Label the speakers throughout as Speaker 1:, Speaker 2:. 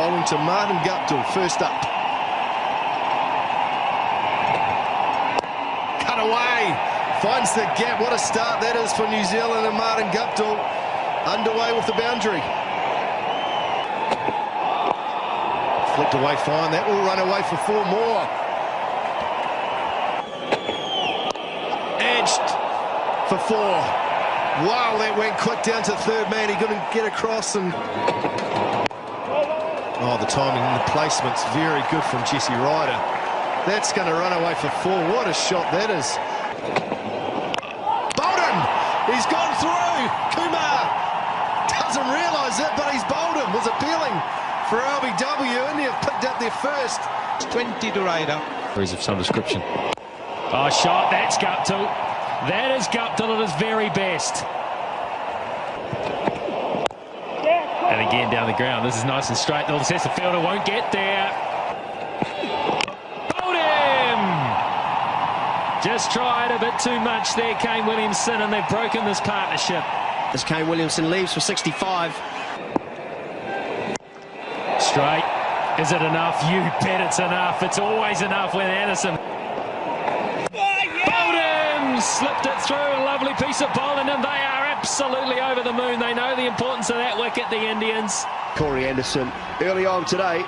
Speaker 1: bowling to Martin Guptill, first up. Cut away, finds the gap. What a start that is for New Zealand and Martin Guptill underway with the boundary. Flicked away fine, that will run away for four more. Edged for four. Wow, that went quick down to third man. He couldn't get across and... Oh, the timing and the placement's very good from Jesse Ryder. That's going to run away for four. What a shot that is. Bolden! He's gone through! Kumar doesn't realise it, but he's bowled him. Was appealing for LBW. India have picked up their first.
Speaker 2: 20 to Ryder.
Speaker 3: Of some description. Oh, shot. That's Guptill. That is Guptill at his very best. And again down the ground. This is nice and straight. The Cessa fielder won't get there. Bowled him! Just tried a bit too much there, Kane Williamson, and they've broken this partnership.
Speaker 4: As Kane Williamson leaves for 65.
Speaker 3: Straight. Is it enough? You bet it's enough. It's always enough with Anderson oh, slipped it through. A lovely piece of bowling, and they are absolutely over the moon. They know the importance of that wicket, the Indians.
Speaker 5: Corey Anderson early on today.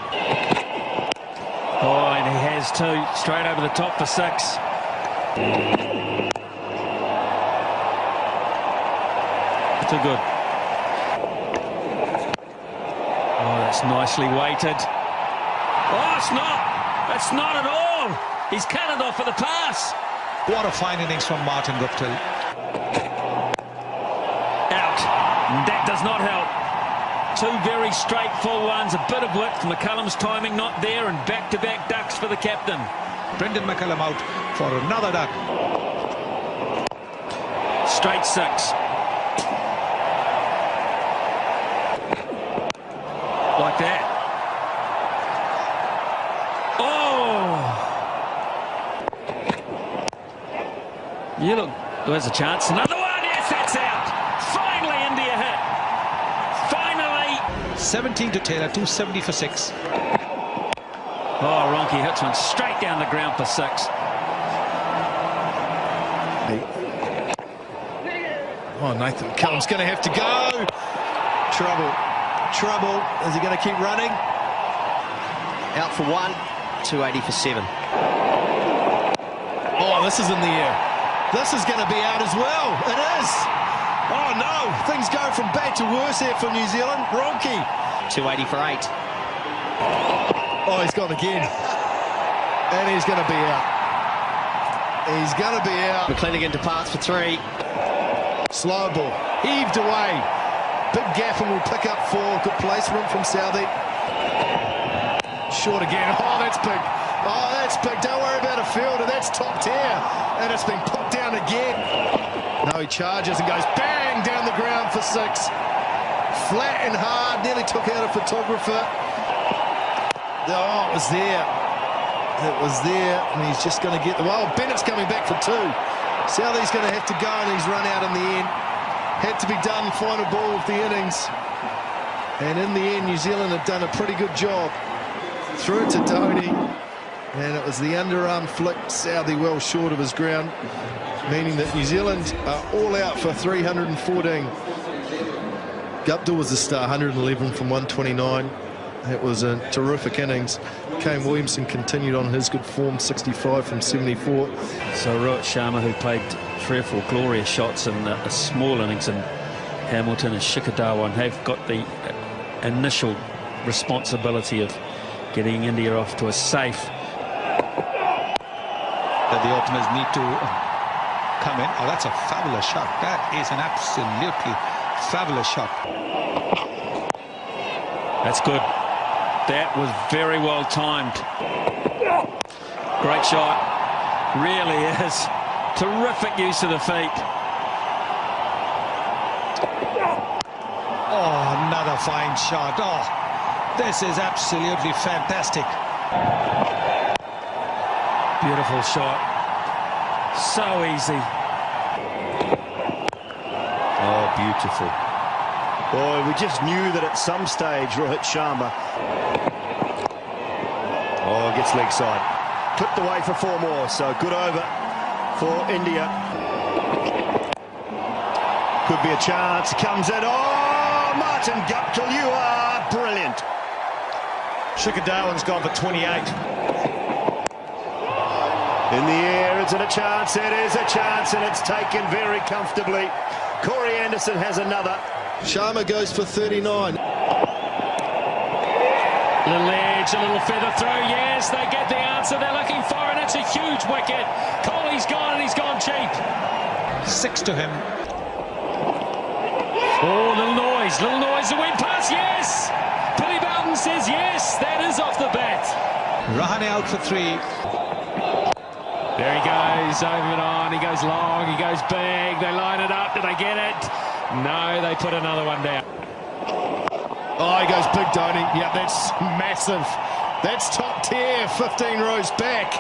Speaker 3: Oh, and he has two. Straight over the top for six. Too good. Oh, that's nicely weighted. Oh, it's not. That's not at all. He's cut it off for the pass.
Speaker 2: What a fine innings from Martin Guptill.
Speaker 3: That does not help. Two very straight full ones, a bit of width. McCullum's timing not there, and back-to-back -back ducks for the captain.
Speaker 2: Brendon McCullum out for another duck.
Speaker 3: Straight six. Like that. Oh! You look, there's a chance. Another one, yes, that's out. Finally, India hit. Finally.
Speaker 2: 17 to Taylor, 270 for six.
Speaker 3: Oh, Ronchi hits one straight down the ground for six.
Speaker 1: Oh, Nathan Cummins going to have to go. Trouble. Trouble. Is he going to keep running?
Speaker 4: Out for one. 280 for seven.
Speaker 1: Oh, this is in the air. This is going to be out as well. It is. Oh, no. Things go from bad to worse here for New Zealand. Ronchi.
Speaker 4: 280 for eight.
Speaker 1: Oh, he's gone again. And he's going to be out. He's going to be out.
Speaker 4: McClenaghan departs for three.
Speaker 1: Slow ball. Heaved away. Big Gaffin will pick up four. Good placement from Southee. Short again. Oh, that's big. Oh, that's big. Don't worry about a fielder. That's top tier. And it's been put down again. No, he charges and goes bang down the ground for six. Flat and hard, nearly took out a photographer. Oh, it was there. It was there, and he's just going to get the... Well, Bennett's coming back for two. Southee's going to have to go, and he's run out in the end. Had to be done, final ball of the innings. And in the end, New Zealand had done a pretty good job. Through to Dhoni. And it was the underarm flick, Southee well short of his ground, meaning that New Zealand are all out for 314. Guptill was the star, 111 from 129. It was a terrific innings. Kane Williamson continued on his good form, 65 from 74.
Speaker 3: So Rohit Sharma, who played three or four glorious shots in a small innings in Hamilton and Shikhar Dhawan, have got the initial responsibility of getting India off to a safe
Speaker 2: that the openers need to uh, come in. Oh, that's a fabulous shot. That is an absolutely fabulous shot.
Speaker 3: That's good. That was very well timed. Great shot. Really is. Terrific use of the feet.
Speaker 2: Oh, another fine shot. Oh, this is absolutely fantastic.
Speaker 3: Beautiful shot. So easy.
Speaker 1: Oh, beautiful.
Speaker 5: Boy, we just knew that at some stage Rohit Sharma. Oh, gets leg side. Clipped away for four more, so good over for India. Could be a chance. Comes in. Oh, Martin Guptill, you are brilliant.
Speaker 1: Shikhar Dhawan's gone for 28.
Speaker 5: In the air, is it a chance? It is a chance, and it's taken very comfortably. Corey Anderson has another.
Speaker 1: Sharma goes for 39.
Speaker 6: Little edge, a little feather throw. Yes, they get the answer they're looking for, and it's a huge wicket. Kohli's gone, and he's gone cheap.
Speaker 2: Six to him.
Speaker 6: Oh, little noise, little noise. The wind pass, yes. Billy Bowden says yes. That is off the bat.
Speaker 2: Rahane out for three.
Speaker 6: There he goes, over and on. He goes long, he goes big. They line it up. Did they get it? No, they put another one down.
Speaker 1: Oh, he goes big, Dhoni. Yeah, that's massive. That's top tier, 15 rows back.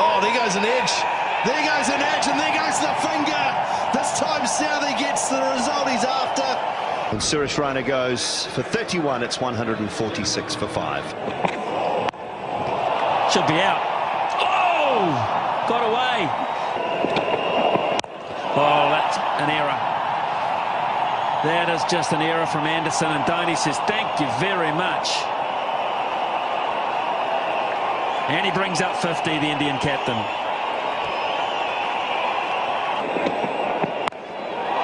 Speaker 1: Oh, there goes an edge. There goes an edge, and there goes the finger. This time Southee gets the result he's after.
Speaker 5: And Suresh Raina goes for 31. It's 146 for five.
Speaker 3: Should be out. Oh! Got away. Oh, that's an error. That is just an error from Anderson, and Dhoni says, thank you very much. And he brings up 50, the Indian captain.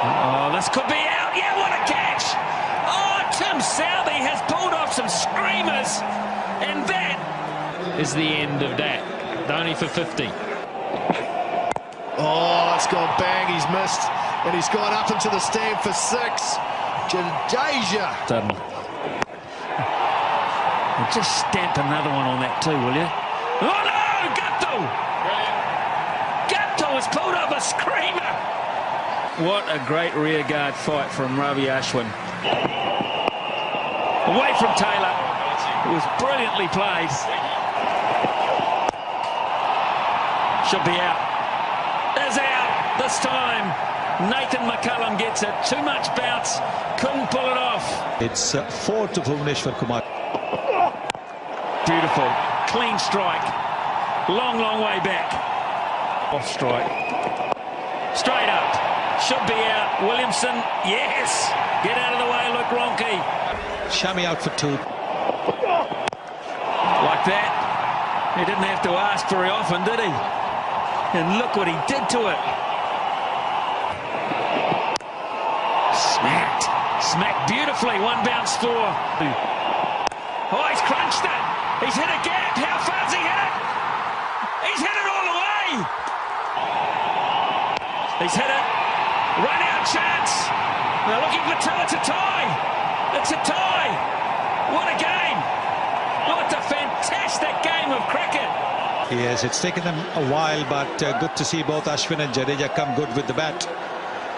Speaker 3: Oh, this could be out. Yeah, what a catch. Oh, Tim Southee has pulled off some screamers.
Speaker 6: Is the end of that. Dhoni for 50.
Speaker 1: Oh, it's gone bang. He's missed. And he's gone up into the stand for six. Jadeja.
Speaker 3: And just stamp another one on that too, will you? Oh no! Guptill! Guptill has pulled off a screamer! What a great rearguard fight from Ravi Ashwin. Away from Taylor. It was brilliantly played. Should be out. Is out this time. Nathan McCullum gets it. Too much bounce. Couldn't pull it off.
Speaker 2: It's uh, four to Bhuvneshwar Kumar.
Speaker 3: Beautiful. Clean strike. Long, long way back. Off strike. Straight up. Should be out. Williamson. Yes. Get out of the way, Luke Ronchi.
Speaker 2: Shami out for two.
Speaker 3: Like that. He didn't have to ask very often, did he? And look what he did to it. Smacked. Smacked beautifully. One bounce four. Oh, he's crunched it. He's hit a gap. How far's he hit it? He's hit it all the way. He's hit it. Run out chance. They're looking for two. It's a tie. It's a tie. What a game. What a fantastic game of cricket.
Speaker 2: Yes, it's taken them a while, but uh, good to see both Ashwin and Jadeja come good with the bat.